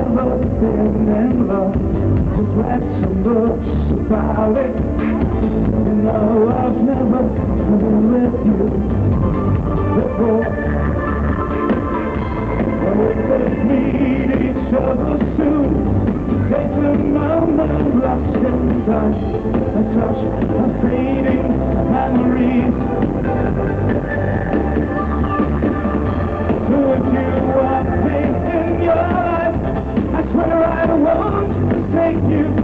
Never been in love. Just read some books about it. You know I've never been with you before. Oh, they meet each other soon. They turn on the lost in time. A touch of fading memories. Who you are, thank you.